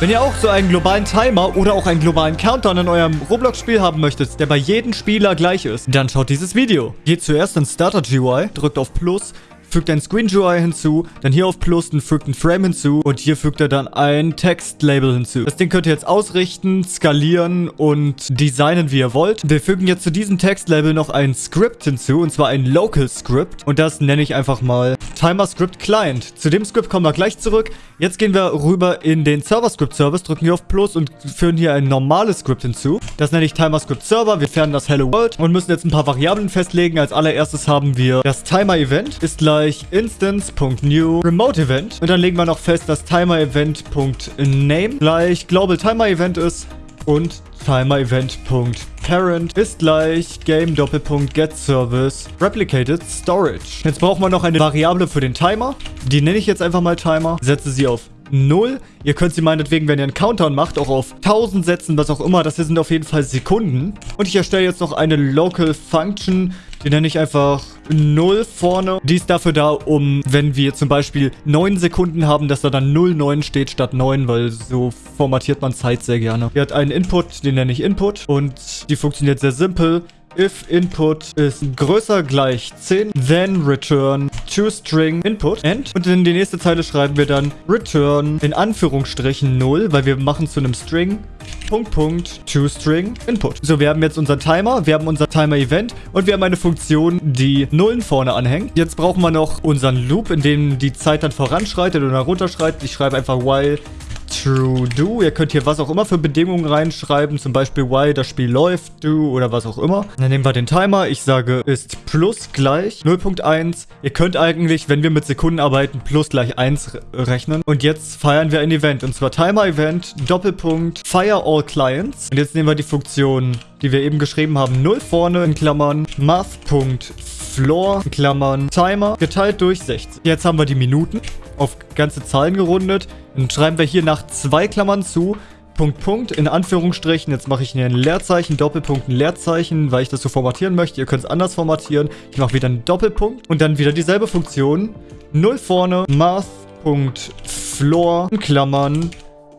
Wenn ihr auch so einen globalen Timer oder auch einen globalen Countdown in eurem Roblox-Spiel haben möchtet, der bei jedem Spieler gleich ist, dann schaut dieses Video. Geht zuerst in Starter GUI, drückt auf Plus, fügt ein Screen GUI hinzu, dann hier auf Plus und fügt ein Frame hinzu und hier fügt er dann ein Textlabel hinzu. Das Ding könnt ihr jetzt ausrichten, skalieren und designen, wie ihr wollt. Wir fügen jetzt zu diesem Textlabel noch ein Script hinzu und zwar ein Local Script und das nenne ich einfach mal Timer Script Client. Zu dem Script kommen wir gleich zurück. Jetzt gehen wir rüber in den Server Script Service, drücken hier auf Plus und führen hier ein normales Script hinzu. Das nenne ich Timer Script Server. Wir fern das Hello World und müssen jetzt ein paar Variablen festlegen. Als allererstes haben wir das Timer Event ist gleich gleich instance.new remote event. Und dann legen wir noch fest, dass timer event.name gleich global timer event ist und timer event.parent ist gleich game Doppelpunkt get service replicated storage. Jetzt brauchen wir noch eine Variable für den Timer. Die nenne ich jetzt einfach mal Timer. Setze sie auf 0. Ihr könnt sie meinetwegen, wenn ihr einen Countdown macht, auch auf 1000 setzen, was auch immer. Das hier sind auf jeden Fall Sekunden. Und ich erstelle jetzt noch eine Local Function. Die nenne ich einfach 0 vorne. Die ist dafür da, um, wenn wir zum Beispiel 9 Sekunden haben, dass da dann 09 steht statt 9, weil so formatiert man Zeit sehr gerne. Die hat einen Input, den nenne ich Input. Und die funktioniert sehr simpel if input ist größer gleich 10, then return to string input end. Und in die nächste Zeile schreiben wir dann return in Anführungsstrichen 0, weil wir machen zu einem String Punkt, Punkt, to string input. So, wir haben jetzt unseren Timer, wir haben unser Timer Event und wir haben eine Funktion, die Nullen vorne anhängt. Jetzt brauchen wir noch unseren Loop, in dem die Zeit dann voranschreitet oder runterschreitet. Ich schreibe einfach while True Do. Ihr könnt hier was auch immer für Bedingungen reinschreiben. Zum Beispiel why das Spiel läuft, do oder was auch immer. Dann nehmen wir den Timer. Ich sage ist plus gleich 0.1. Ihr könnt eigentlich, wenn wir mit Sekunden arbeiten, plus gleich 1 rechnen. Und jetzt feiern wir ein Event. Und zwar Timer Event Doppelpunkt Fire All Clients. Und jetzt nehmen wir die Funktion, die wir eben geschrieben haben, 0 vorne in Klammern Math.floor in Klammern Timer geteilt durch 60. Jetzt haben wir die Minuten auf ganze Zahlen gerundet. Dann schreiben wir hier nach zwei Klammern zu, Punkt, Punkt, in Anführungsstrichen. Jetzt mache ich hier ein Leerzeichen, Doppelpunkt, ein Leerzeichen, weil ich das so formatieren möchte. Ihr könnt es anders formatieren. Ich mache wieder einen Doppelpunkt und dann wieder dieselbe Funktion. 0 vorne, Math.floor, Klammern,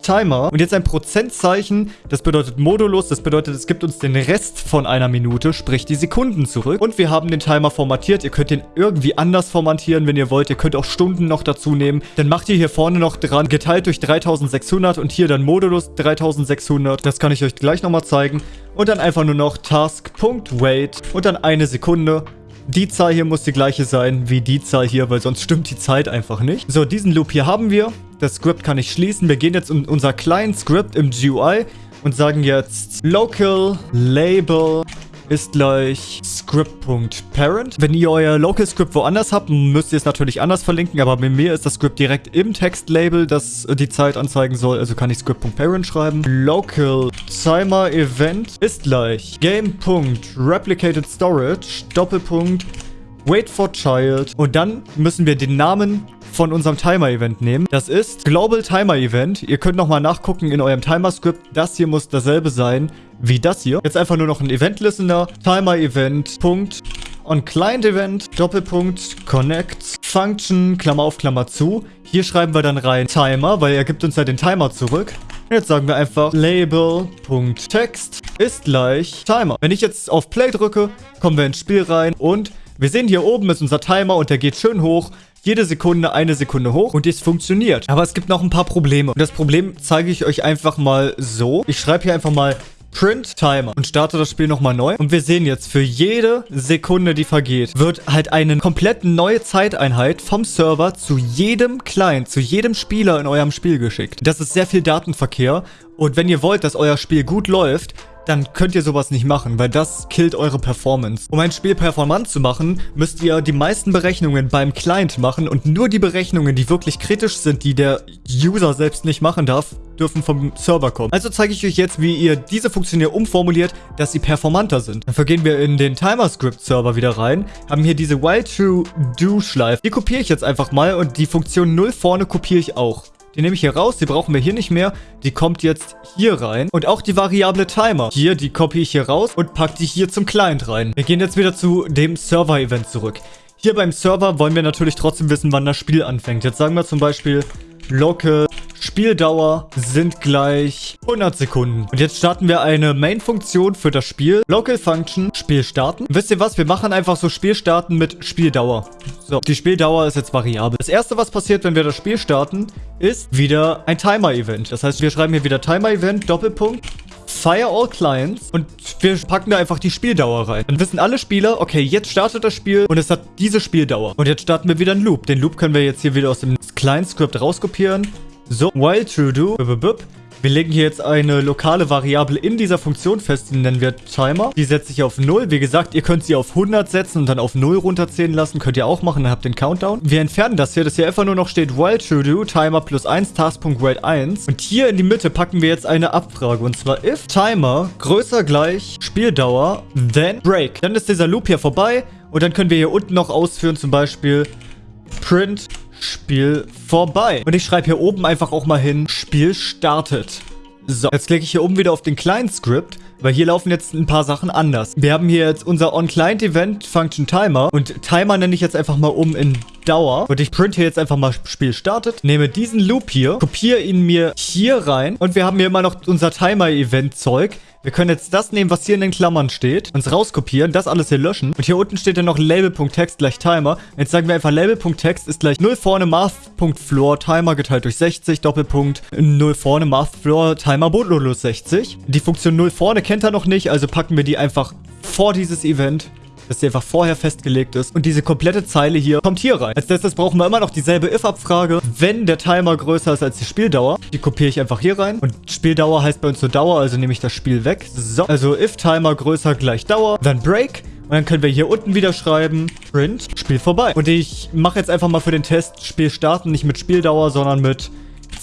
Timer. Und jetzt ein Prozentzeichen, das bedeutet Modulus, das bedeutet, es gibt uns den Rest von einer Minute, sprich die Sekunden zurück. Und wir haben den Timer formatiert. Ihr könnt den irgendwie anders formatieren, wenn ihr wollt. Ihr könnt auch Stunden noch dazu nehmen. Dann macht ihr hier vorne noch dran, geteilt durch 3600 und hier dann Modulus 3600. Das kann ich euch gleich nochmal zeigen. Und dann einfach nur noch Task.wait und dann eine Sekunde. Die Zahl hier muss die gleiche sein wie die Zahl hier, weil sonst stimmt die Zeit einfach nicht. So, diesen Loop hier haben wir. Das Script kann ich schließen. Wir gehen jetzt in unser Client Script im GUI und sagen jetzt local label ist gleich script.parent. Wenn ihr euer Local Script woanders habt, müsst ihr es natürlich anders verlinken, aber bei mir ist das Script direkt im Textlabel, das die Zeit anzeigen soll, also kann ich script.parent schreiben. Local Timer Event ist gleich game.replicated storage Doppelpunkt wait for child und dann müssen wir den Namen von unserem Timer-Event nehmen. Das ist Global Timer Event. Ihr könnt nochmal nachgucken in eurem Timer-Script. Das hier muss dasselbe sein wie das hier. Jetzt einfach nur noch ein Event-Listener. Timer-Event. Punkt. On Client Event, Doppelpunkt, Connect, Function, Klammer auf, Klammer zu. Hier schreiben wir dann rein Timer, weil er gibt uns ja den Timer zurück. Und jetzt sagen wir einfach Label.text ist gleich Timer. Wenn ich jetzt auf Play drücke, kommen wir ins Spiel rein und wir sehen hier oben ist unser Timer und der geht schön hoch jede Sekunde eine Sekunde hoch und es funktioniert. Aber es gibt noch ein paar Probleme. Und das Problem zeige ich euch einfach mal so. Ich schreibe hier einfach mal Print Timer und starte das Spiel nochmal neu. Und wir sehen jetzt, für jede Sekunde, die vergeht, wird halt eine komplett neue Zeiteinheit vom Server zu jedem Client, zu jedem Spieler in eurem Spiel geschickt. Das ist sehr viel Datenverkehr. Und wenn ihr wollt, dass euer Spiel gut läuft, dann könnt ihr sowas nicht machen, weil das killt eure Performance. Um ein Spiel performant zu machen, müsst ihr die meisten Berechnungen beim Client machen und nur die Berechnungen, die wirklich kritisch sind, die der User selbst nicht machen darf, dürfen vom Server kommen. Also zeige ich euch jetzt, wie ihr diese Funktion hier umformuliert, dass sie performanter sind. Dafür gehen wir in den Timer-Script-Server wieder rein, haben hier diese while-to-do-Schleife. Die kopiere ich jetzt einfach mal und die Funktion 0 vorne kopiere ich auch. Die nehme ich hier raus, die brauchen wir hier nicht mehr. Die kommt jetzt hier rein. Und auch die Variable Timer. Hier, die kopiere ich hier raus und packe die hier zum Client rein. Wir gehen jetzt wieder zu dem Server-Event zurück. Hier beim Server wollen wir natürlich trotzdem wissen, wann das Spiel anfängt. Jetzt sagen wir zum Beispiel local Spieldauer sind gleich 100 Sekunden. Und jetzt starten wir eine Main-Funktion für das Spiel. Local Function, Spiel starten. Wisst ihr was? Wir machen einfach so Spiel starten mit Spieldauer. So, die Spieldauer ist jetzt variabel. Das erste, was passiert, wenn wir das Spiel starten, ist wieder ein Timer-Event. Das heißt, wir schreiben hier wieder Timer-Event, Doppelpunkt, Fire all Clients und wir packen da einfach die Spieldauer rein. Dann wissen alle Spieler, okay, jetzt startet das Spiel und es hat diese Spieldauer. Und jetzt starten wir wieder einen Loop. Den Loop können wir jetzt hier wieder aus dem Client-Script rauskopieren. So, while true do, wir legen hier jetzt eine lokale Variable in dieser Funktion fest, die nennen wir Timer. Die setze ich auf 0. Wie gesagt, ihr könnt sie auf 100 setzen und dann auf 0 runterzählen lassen. Könnt ihr auch machen, dann habt ihr den Countdown. Wir entfernen das hier, dass hier einfach nur noch steht while true do, Timer plus 1, Task.wait 1. Und hier in die Mitte packen wir jetzt eine Abfrage. Und zwar if Timer größer gleich Spieldauer, then break. Dann ist dieser Loop hier vorbei. Und dann können wir hier unten noch ausführen, zum Beispiel print Spiel vorbei. Und ich schreibe hier oben einfach auch mal hin, Spiel startet. So, jetzt klicke ich hier oben wieder auf den Client-Script, weil hier laufen jetzt ein paar Sachen anders. Wir haben hier jetzt unser On-Client-Event Function Timer und Timer nenne ich jetzt einfach mal um in Dauer. Und ich print hier jetzt einfach mal Spiel startet, nehme diesen Loop hier, kopiere ihn mir hier rein und wir haben hier immer noch unser Timer-Event-Zeug. Wir können jetzt das nehmen, was hier in den Klammern steht, uns rauskopieren, das alles hier löschen. Und hier unten steht dann noch Label.text gleich Timer. Jetzt sagen wir einfach Label.text ist gleich 0 vorne Math.floor Timer geteilt durch 60, Doppelpunkt 0 vorne Math.floor Timer bootloadlos 60. Die Funktion 0 vorne kennt er noch nicht, also packen wir die einfach vor dieses Event dass die einfach vorher festgelegt ist. Und diese komplette Zeile hier kommt hier rein. Als letztes brauchen wir immer noch dieselbe if-Abfrage, wenn der Timer größer ist als die Spieldauer. Die kopiere ich einfach hier rein. Und Spieldauer heißt bei uns nur Dauer, also nehme ich das Spiel weg. So, also if Timer größer gleich Dauer, dann Break. Und dann können wir hier unten wieder schreiben, Print, Spiel vorbei. Und ich mache jetzt einfach mal für den Test Spiel starten, nicht mit Spieldauer, sondern mit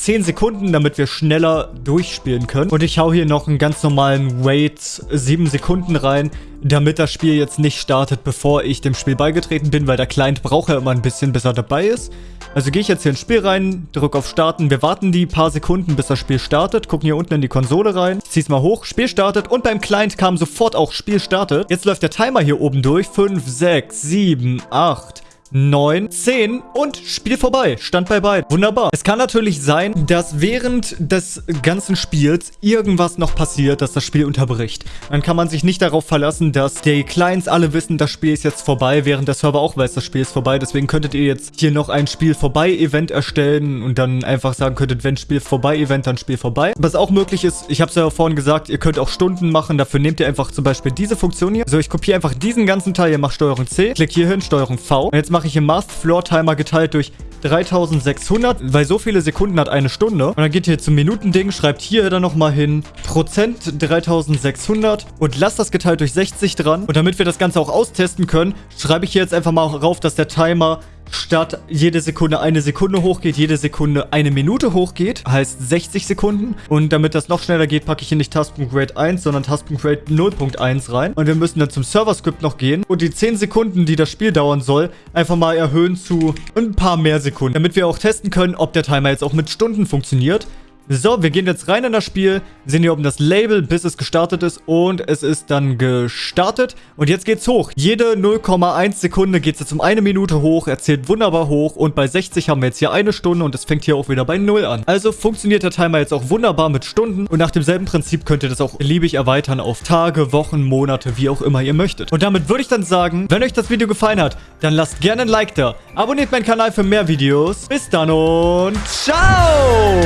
10 Sekunden, damit wir schneller durchspielen können. Und ich hau hier noch einen ganz normalen Wait 7 Sekunden rein, damit das Spiel jetzt nicht startet, bevor ich dem Spiel beigetreten bin, weil der Client braucht ja immer ein bisschen, bis er dabei ist. Also gehe ich jetzt hier ins Spiel rein, drücke auf Starten. Wir warten die paar Sekunden, bis das Spiel startet. Gucken hier unten in die Konsole rein. Es mal hoch. Spiel startet. Und beim Client kam sofort auch Spiel startet. Jetzt läuft der Timer hier oben durch. 5, 6, 7, 8, 9, 10 und Spiel vorbei. Stand bei beiden. Wunderbar. Es kann natürlich sein, dass während des ganzen Spiels irgendwas noch passiert, dass das Spiel unterbricht. Dann kann man sich nicht darauf verlassen, dass die Clients alle wissen, das Spiel ist jetzt vorbei, während der Server auch weiß, das Spiel ist vorbei. Deswegen könntet ihr jetzt hier noch ein Spiel vorbei Event erstellen und dann einfach sagen könntet, wenn Spiel vorbei Event, dann Spiel vorbei. Was auch möglich ist, ich habe es ja vorhin gesagt, ihr könnt auch Stunden machen. Dafür nehmt ihr einfach zum Beispiel diese Funktion hier. So, ich kopiere einfach diesen ganzen Teil. Ihr macht Steuerung C, klick hier hin, Steuerung V. Und jetzt mache ich im Math Floor Timer geteilt durch 3600, weil so viele Sekunden hat eine Stunde. Und dann geht ihr zum Minutending, schreibt hier dann nochmal hin Prozent 3600 und lasst das geteilt durch 60 dran. Und damit wir das Ganze auch austesten können, schreibe ich hier jetzt einfach mal rauf, dass der Timer statt jede Sekunde eine Sekunde hochgeht, jede Sekunde eine Minute hochgeht, heißt 60 Sekunden. Und damit das noch schneller geht, packe ich hier nicht Task.rate 1, sondern Task.rate 0.1 rein. Und wir müssen dann zum Server-Script noch gehen und die 10 Sekunden, die das Spiel dauern soll, einfach mal erhöhen zu ein paar mehr Sekunden, damit wir auch testen können, ob der Timer jetzt auch mit Stunden funktioniert. So, wir gehen jetzt rein in das Spiel, sehen hier oben das Label, bis es gestartet ist und es ist dann gestartet. Und jetzt geht's hoch. Jede 0,1 Sekunde geht es jetzt um eine Minute hoch, er zählt wunderbar hoch und bei 60 haben wir jetzt hier eine Stunde und es fängt hier auch wieder bei 0 an. Also funktioniert der Timer jetzt auch wunderbar mit Stunden und nach demselben Prinzip könnt ihr das auch beliebig erweitern auf Tage, Wochen, Monate, wie auch immer ihr möchtet. Und damit würde ich dann sagen, wenn euch das Video gefallen hat, dann lasst gerne ein Like da. Abonniert meinen Kanal für mehr Videos. Bis dann und ciao!